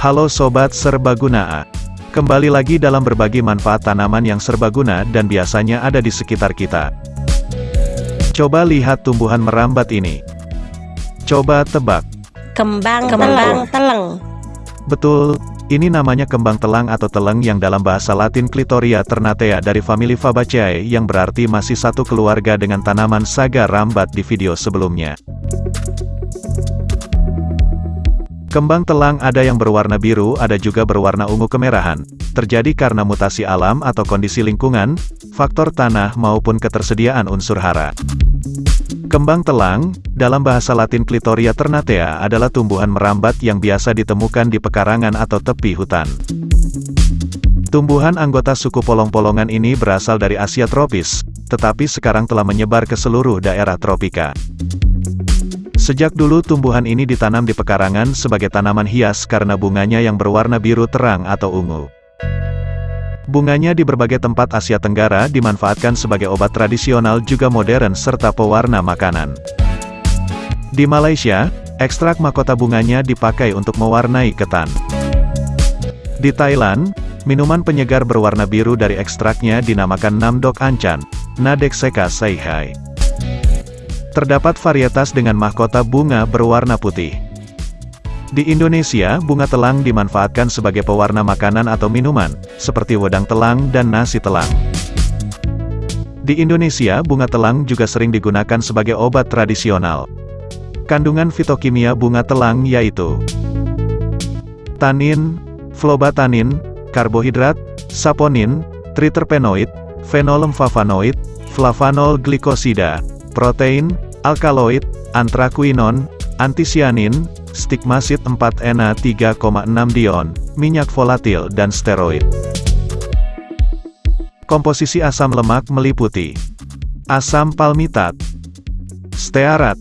Halo Sobat Serbaguna Kembali lagi dalam berbagi manfaat tanaman yang serbaguna dan biasanya ada di sekitar kita. Coba lihat tumbuhan merambat ini. Coba tebak. Kembang, kembang teleng. Betul, ini namanya kembang telang atau teleng yang dalam bahasa latin Clitoria ternatea dari famili Fabaceae yang berarti masih satu keluarga dengan tanaman saga rambat di video sebelumnya. Kembang telang ada yang berwarna biru, ada juga berwarna ungu kemerahan. Terjadi karena mutasi alam atau kondisi lingkungan, faktor tanah maupun ketersediaan unsur hara. Kembang telang, dalam bahasa latin Clitoria ternatea adalah tumbuhan merambat yang biasa ditemukan di pekarangan atau tepi hutan. Tumbuhan anggota suku polong-polongan ini berasal dari Asia tropis, tetapi sekarang telah menyebar ke seluruh daerah tropika. Sejak dulu tumbuhan ini ditanam di pekarangan sebagai tanaman hias karena bunganya yang berwarna biru terang atau ungu. Bunganya di berbagai tempat Asia Tenggara dimanfaatkan sebagai obat tradisional juga modern serta pewarna makanan. Di Malaysia, ekstrak mahkota bunganya dipakai untuk mewarnai ketan. Di Thailand, minuman penyegar berwarna biru dari ekstraknya dinamakan Namdok Ancan, Nadexeka Seihai. Terdapat varietas dengan mahkota bunga berwarna putih. Di Indonesia, bunga telang dimanfaatkan sebagai pewarna makanan atau minuman, seperti wedang telang dan nasi telang. Di Indonesia, bunga telang juga sering digunakan sebagai obat tradisional. Kandungan fitokimia bunga telang yaitu tanin, flobatanin, karbohidrat, saponin, triterpenoid, fenolemfavanoid, flavanol glikosida, protein, alkaloid, antraquinon, antisianin, stigmasid 4-ena 3,6 dion, minyak volatil dan steroid. Komposisi asam lemak meliputi asam palmitat, stearat,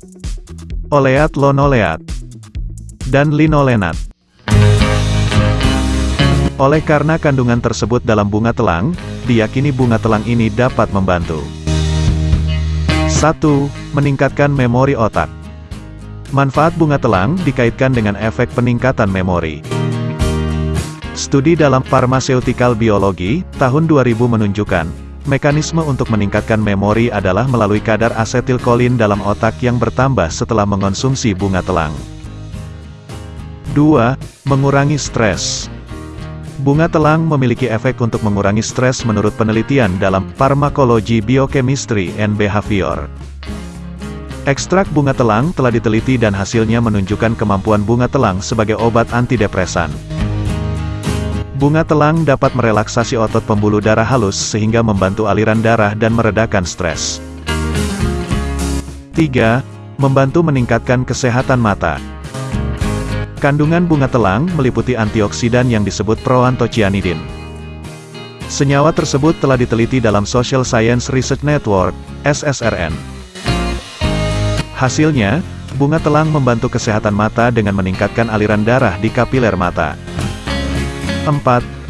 oleat lonoleat, dan linolenat. Oleh karena kandungan tersebut dalam bunga telang, diyakini bunga telang ini dapat membantu 1. Meningkatkan memori otak. Manfaat bunga telang dikaitkan dengan efek peningkatan memori. Studi dalam Pharmaceutical Biology, tahun 2000 menunjukkan, mekanisme untuk meningkatkan memori adalah melalui kadar asetilkolin dalam otak yang bertambah setelah mengonsumsi bunga telang. 2. Mengurangi stres. Bunga telang memiliki efek untuk mengurangi stres menurut penelitian dalam Pharmacology Biochemistry and Behavior. Ekstrak bunga telang telah diteliti dan hasilnya menunjukkan kemampuan bunga telang sebagai obat antidepresan. Bunga telang dapat merelaksasi otot pembuluh darah halus sehingga membantu aliran darah dan meredakan stres. 3. Membantu meningkatkan kesehatan mata. Kandungan bunga telang meliputi antioksidan yang disebut proantocianidin. Senyawa tersebut telah diteliti dalam Social Science Research Network, SSRN. Hasilnya, bunga telang membantu kesehatan mata dengan meningkatkan aliran darah di kapiler mata. 4.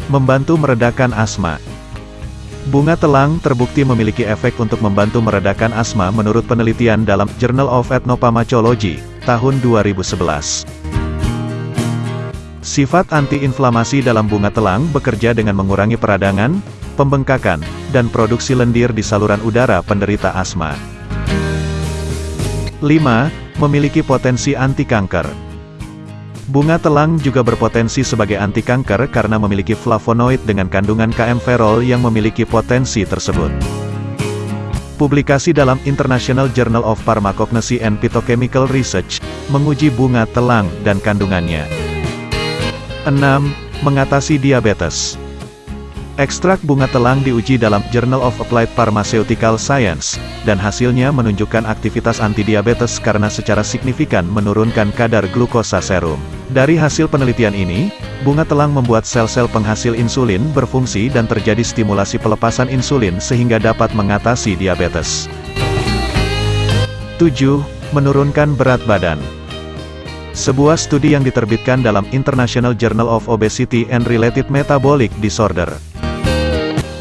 Membantu meredakan asma. Bunga telang terbukti memiliki efek untuk membantu meredakan asma menurut penelitian dalam Journal of Ethnopharmacology, tahun 2011. Sifat antiinflamasi dalam bunga telang bekerja dengan mengurangi peradangan, pembengkakan, dan produksi lendir di saluran udara penderita asma. 5. Memiliki potensi anti kanker. Bunga telang juga berpotensi sebagai anti kanker karena memiliki flavonoid dengan kandungan KM-ferol yang memiliki potensi tersebut. Publikasi dalam International Journal of Pharmacognosy and Phytochemical Research menguji bunga telang dan kandungannya. 6. Mengatasi diabetes. Ekstrak bunga telang diuji dalam Journal of Applied Pharmaceutical Science, dan hasilnya menunjukkan aktivitas antidiabetes karena secara signifikan menurunkan kadar glukosa serum. Dari hasil penelitian ini, bunga telang membuat sel-sel penghasil insulin berfungsi dan terjadi stimulasi pelepasan insulin sehingga dapat mengatasi diabetes. 7. Menurunkan berat badan. Sebuah studi yang diterbitkan dalam International Journal of Obesity and Related Metabolic Disorder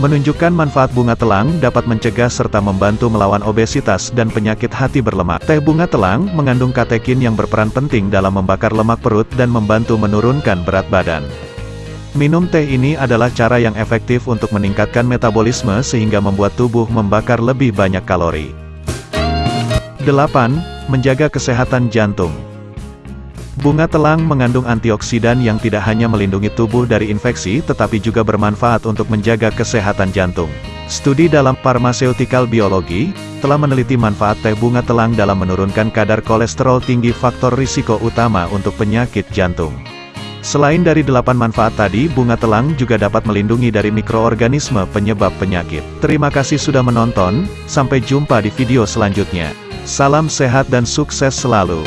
Menunjukkan manfaat bunga telang dapat mencegah serta membantu melawan obesitas dan penyakit hati berlemak. Teh bunga telang mengandung katekin yang berperan penting dalam membakar lemak perut dan membantu menurunkan berat badan. Minum teh ini adalah cara yang efektif untuk meningkatkan metabolisme sehingga membuat tubuh membakar lebih banyak kalori. 8. Menjaga kesehatan jantung. Bunga telang mengandung antioksidan yang tidak hanya melindungi tubuh dari infeksi tetapi juga bermanfaat untuk menjaga kesehatan jantung. Studi dalam Pharmaceutical Biology, telah meneliti manfaat teh bunga telang dalam menurunkan kadar kolesterol tinggi faktor risiko utama untuk penyakit jantung. Selain dari delapan manfaat tadi, bunga telang juga dapat melindungi dari mikroorganisme penyebab penyakit. Terima kasih sudah menonton, sampai jumpa di video selanjutnya. Salam sehat dan sukses selalu.